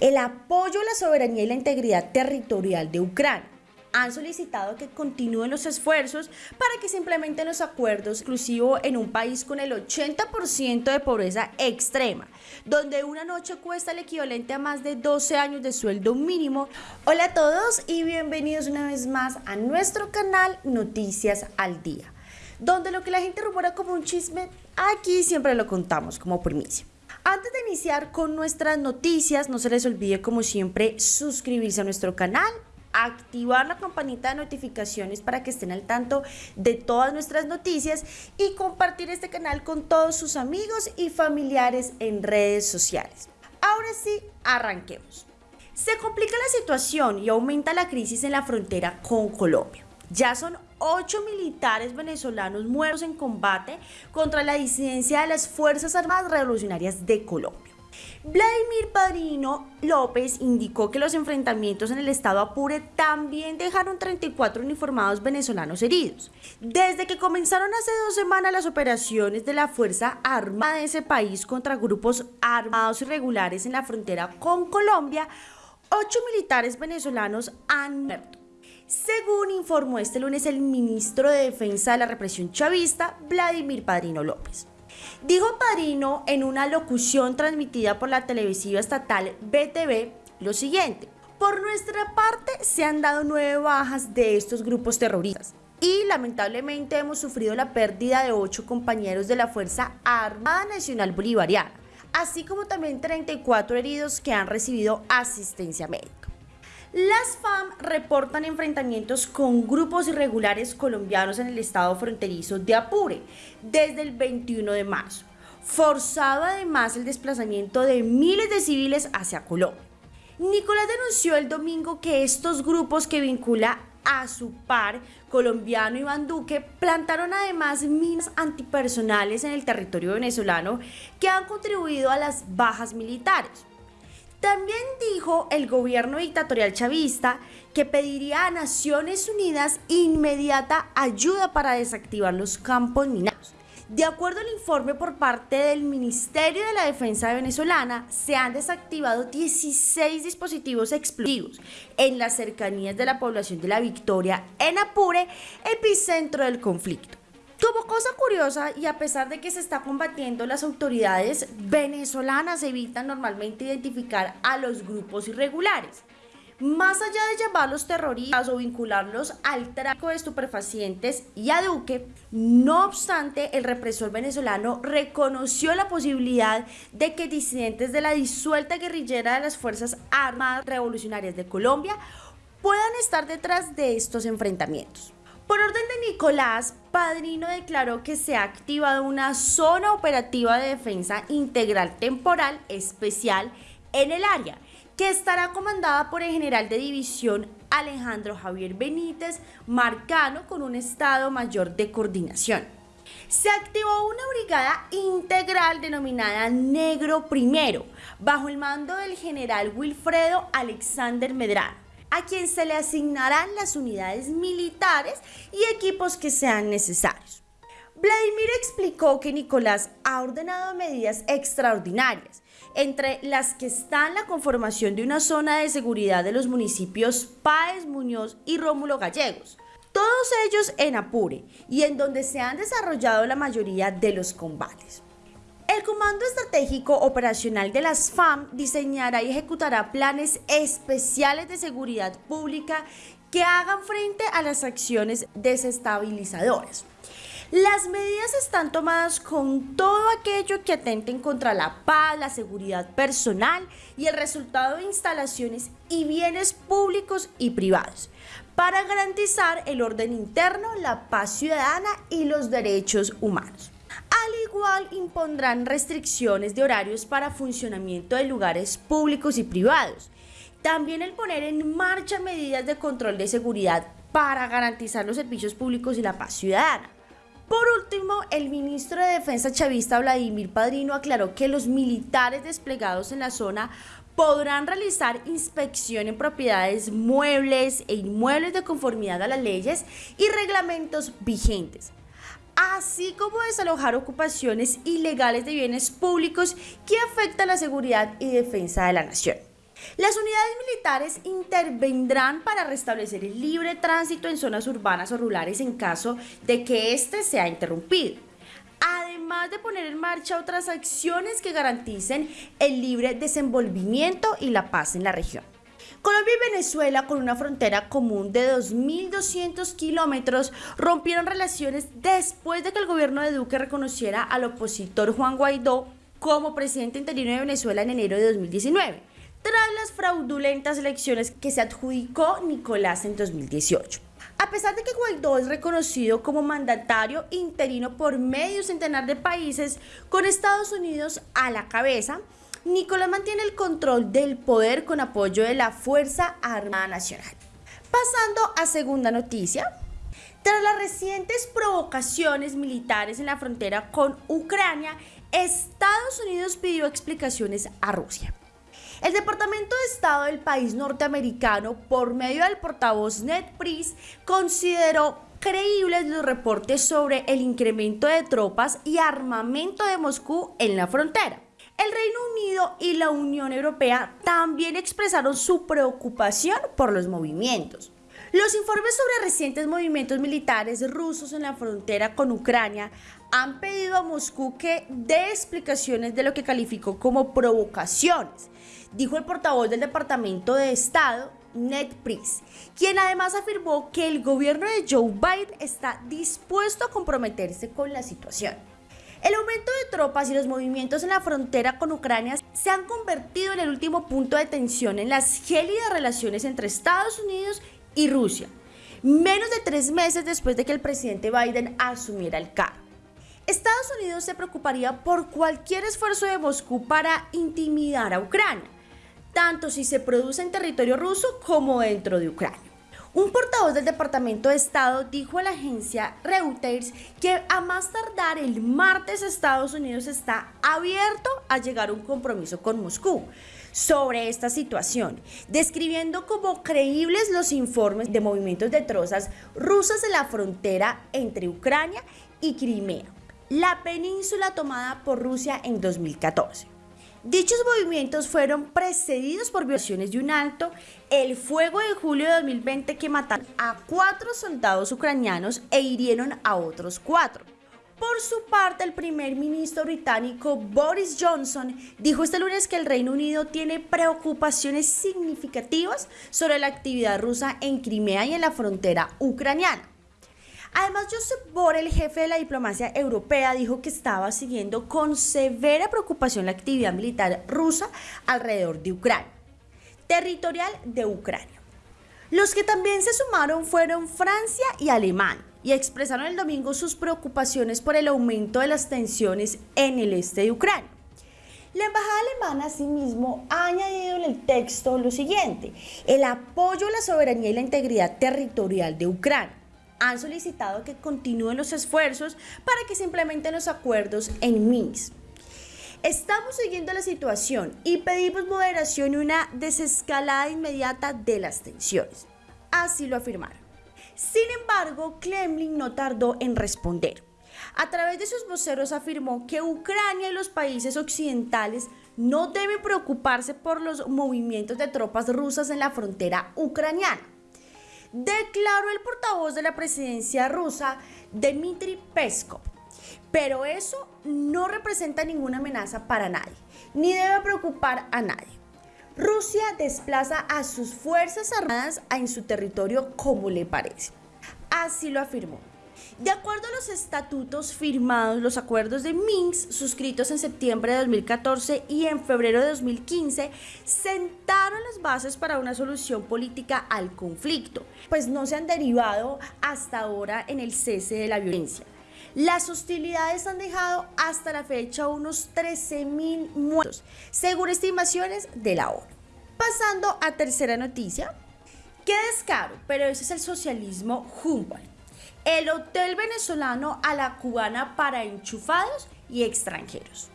el apoyo a la soberanía y la integridad territorial de Ucrania. Han solicitado que continúen los esfuerzos para que se implementen los acuerdos exclusivos en un país con el 80% de pobreza extrema, donde una noche cuesta el equivalente a más de 12 años de sueldo mínimo. Hola a todos y bienvenidos una vez más a nuestro canal Noticias al Día, donde lo que la gente rumora como un chisme, aquí siempre lo contamos como primicia. Antes de iniciar con nuestras noticias, no se les olvide como siempre suscribirse a nuestro canal, activar la campanita de notificaciones para que estén al tanto de todas nuestras noticias y compartir este canal con todos sus amigos y familiares en redes sociales. Ahora sí, arranquemos. Se complica la situación y aumenta la crisis en la frontera con Colombia. Ya son ocho militares venezolanos muertos en combate contra la disidencia de las Fuerzas Armadas Revolucionarias de Colombia. Vladimir Padrino López indicó que los enfrentamientos en el estado Apure también dejaron 34 uniformados venezolanos heridos. Desde que comenzaron hace dos semanas las operaciones de la Fuerza Armada de ese país contra grupos armados irregulares en la frontera con Colombia, ocho militares venezolanos han muerto según informó este lunes el ministro de Defensa de la Represión Chavista, Vladimir Padrino López. Dijo Padrino en una locución transmitida por la televisiva estatal BTV lo siguiente. Por nuestra parte se han dado nueve bajas de estos grupos terroristas y lamentablemente hemos sufrido la pérdida de ocho compañeros de la Fuerza Armada Nacional Bolivariana, así como también 34 heridos que han recibido asistencia médica. Las FAM reportan enfrentamientos con grupos irregulares colombianos en el estado fronterizo de Apure desde el 21 de marzo, forzado además el desplazamiento de miles de civiles hacia Colombia. Nicolás denunció el domingo que estos grupos que vincula a su par colombiano Iván Duque plantaron además minas antipersonales en el territorio venezolano que han contribuido a las bajas militares. También dijo el gobierno dictatorial chavista que pediría a Naciones Unidas inmediata ayuda para desactivar los campos minados. De acuerdo al informe por parte del Ministerio de la Defensa venezolana, se han desactivado 16 dispositivos explosivos en las cercanías de la población de La Victoria, en Apure, epicentro del conflicto. Como cosa curiosa, y a pesar de que se está combatiendo, las autoridades venezolanas evitan normalmente identificar a los grupos irregulares. Más allá de llamarlos terroristas o vincularlos al tráfico de estupefacientes y a Duque, no obstante, el represor venezolano reconoció la posibilidad de que disidentes de la disuelta guerrillera de las Fuerzas Armadas Revolucionarias de Colombia puedan estar detrás de estos enfrentamientos. Por orden de Nicolás, Padrino declaró que se ha activado una zona operativa de defensa integral temporal especial en el área, que estará comandada por el general de división Alejandro Javier Benítez Marcano con un Estado Mayor de Coordinación. Se activó una brigada integral denominada Negro Primero, bajo el mando del general Wilfredo Alexander Medrano a quien se le asignarán las unidades militares y equipos que sean necesarios. Vladimir explicó que Nicolás ha ordenado medidas extraordinarias, entre las que están la conformación de una zona de seguridad de los municipios Páez, Muñoz y Rómulo Gallegos, todos ellos en Apure y en donde se han desarrollado la mayoría de los combates. El Comando Estratégico Operacional de las FAM diseñará y ejecutará planes especiales de seguridad pública que hagan frente a las acciones desestabilizadoras. Las medidas están tomadas con todo aquello que atenten contra la paz, la seguridad personal y el resultado de instalaciones y bienes públicos y privados, para garantizar el orden interno, la paz ciudadana y los derechos humanos. Al igual impondrán restricciones de horarios para funcionamiento de lugares públicos y privados. También el poner en marcha medidas de control de seguridad para garantizar los servicios públicos y la paz ciudadana. Por último, el ministro de Defensa chavista Vladimir Padrino aclaró que los militares desplegados en la zona podrán realizar inspección en propiedades muebles e inmuebles de conformidad a las leyes y reglamentos vigentes así como desalojar ocupaciones ilegales de bienes públicos que afectan la seguridad y defensa de la nación. Las unidades militares intervendrán para restablecer el libre tránsito en zonas urbanas o rurales en caso de que éste sea interrumpido. Además de poner en marcha otras acciones que garanticen el libre desenvolvimiento y la paz en la región. Colombia y Venezuela, con una frontera común de 2.200 kilómetros, rompieron relaciones después de que el gobierno de Duque reconociera al opositor Juan Guaidó como presidente interino de Venezuela en enero de 2019 tras las fraudulentas elecciones que se adjudicó Nicolás en 2018. A pesar de que Guaidó es reconocido como mandatario interino por medio centenar de países, con Estados Unidos a la cabeza, Nicolás mantiene el control del poder con apoyo de la Fuerza Armada Nacional. Pasando a segunda noticia, tras las recientes provocaciones militares en la frontera con Ucrania, Estados Unidos pidió explicaciones a Rusia. El Departamento de Estado del país norteamericano, por medio del portavoz Ned Price, consideró creíbles los reportes sobre el incremento de tropas y armamento de Moscú en la frontera. El Reino Unido y la Unión Europea también expresaron su preocupación por los movimientos. Los informes sobre recientes movimientos militares rusos en la frontera con Ucrania han pedido a Moscú que dé explicaciones de lo que calificó como provocaciones, dijo el portavoz del Departamento de Estado, Ned Price, quien además afirmó que el gobierno de Joe Biden está dispuesto a comprometerse con la situación. El aumento de tropas y los movimientos en la frontera con Ucrania se han convertido en el último punto de tensión en las gélidas relaciones entre Estados Unidos y Rusia, menos de tres meses después de que el presidente Biden asumiera el cargo. Estados Unidos se preocuparía por cualquier esfuerzo de Moscú para intimidar a Ucrania, tanto si se produce en territorio ruso como dentro de Ucrania. Un portavoz del Departamento de Estado dijo a la agencia Reuters que a más tardar el martes Estados Unidos está abierto a llegar a un compromiso con Moscú sobre esta situación, describiendo como creíbles los informes de movimientos de trozas rusas en la frontera entre Ucrania y Crimea, la península tomada por Rusia en 2014. Dichos movimientos fueron precedidos por violaciones de un alto, el fuego de julio de 2020 que mataron a cuatro soldados ucranianos e hirieron a otros cuatro. Por su parte, el primer ministro británico Boris Johnson dijo este lunes que el Reino Unido tiene preocupaciones significativas sobre la actividad rusa en Crimea y en la frontera ucraniana. Además, Joseph Borrell, jefe de la diplomacia europea, dijo que estaba siguiendo con severa preocupación la actividad militar rusa alrededor de Ucrania, territorial de Ucrania. Los que también se sumaron fueron Francia y Alemania y expresaron el domingo sus preocupaciones por el aumento de las tensiones en el este de Ucrania. La embajada alemana asimismo ha añadido en el texto lo siguiente, el apoyo a la soberanía y la integridad territorial de Ucrania. Han solicitado que continúen los esfuerzos para que se implementen los acuerdos en Minsk. Estamos siguiendo la situación y pedimos moderación y una desescalada inmediata de las tensiones. Así lo afirmaron. Sin embargo, Kremlin no tardó en responder. A través de sus voceros afirmó que Ucrania y los países occidentales no deben preocuparse por los movimientos de tropas rusas en la frontera ucraniana. Declaró el portavoz de la presidencia rusa, Dmitry Peskov. Pero eso no representa ninguna amenaza para nadie, ni debe preocupar a nadie. Rusia desplaza a sus fuerzas armadas en su territorio como le parece. Así lo afirmó. De acuerdo a los estatutos firmados, los acuerdos de Minsk, suscritos en septiembre de 2014 y en febrero de 2015, sentaron las bases para una solución política al conflicto, pues no se han derivado hasta ahora en el cese de la violencia. Las hostilidades han dejado hasta la fecha unos 13.000 muertos, según estimaciones de la ONU. Pasando a tercera noticia. Qué descaro, pero ese es el socialismo Humboldt. El hotel venezolano a la cubana para enchufados y extranjeros.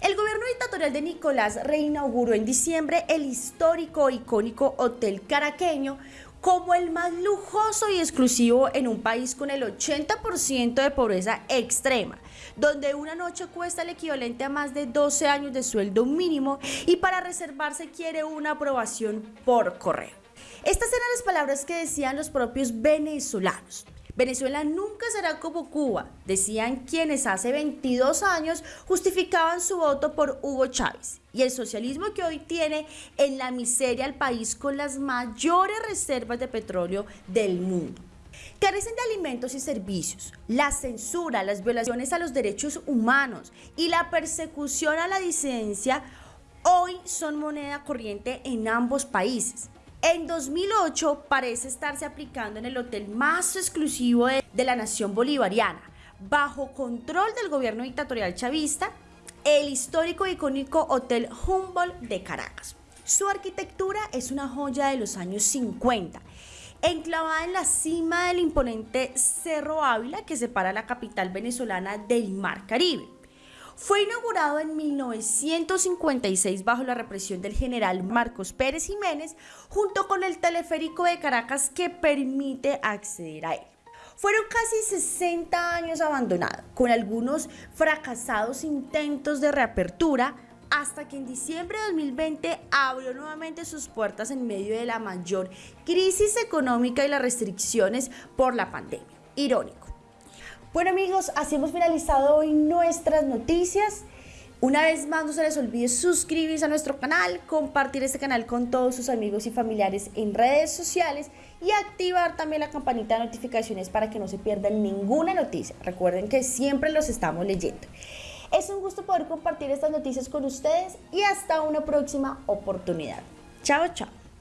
El gobierno dictatorial de Nicolás reinauguró en diciembre el histórico icónico Hotel Caraqueño como el más lujoso y exclusivo en un país con el 80% de pobreza extrema, donde una noche cuesta el equivalente a más de 12 años de sueldo mínimo y para reservarse quiere una aprobación por correo. Estas eran las palabras que decían los propios venezolanos. Venezuela nunca será como Cuba, decían quienes hace 22 años justificaban su voto por Hugo Chávez y el socialismo que hoy tiene en la miseria al país con las mayores reservas de petróleo del mundo. Carecen de alimentos y servicios, la censura, las violaciones a los derechos humanos y la persecución a la disidencia hoy son moneda corriente en ambos países. En 2008 parece estarse aplicando en el hotel más exclusivo de, la nación bolivariana, bajo control del gobierno dictatorial chavista, el histórico y icónico Hotel Humboldt de Caracas. Su arquitectura es una joya de los años 50, enclavada en la cima del imponente Cerro Ávila que separa la capital venezolana del Mar Caribe. Fue inaugurado en 1956 bajo la represión del general Marcos Pérez Jiménez junto con el teleférico de Caracas que permite acceder a él. Fueron casi 60 años abandonado, con algunos fracasados intentos de reapertura, hasta que en diciembre de 2020 abrió nuevamente sus puertas en medio de la mayor crisis económica y las restricciones por la pandemia. Irónico. Bueno amigos, así hemos finalizado hoy nuestras noticias. Una vez más, no se les olvide suscribirse a nuestro canal, compartir este canal con todos sus amigos y familiares en redes sociales y activar también la campanita de notificaciones para que no se pierdan ninguna noticia. Recuerden que siempre los estamos leyendo. Es un gusto poder compartir estas noticias con ustedes y hasta una próxima oportunidad. Chao, chao.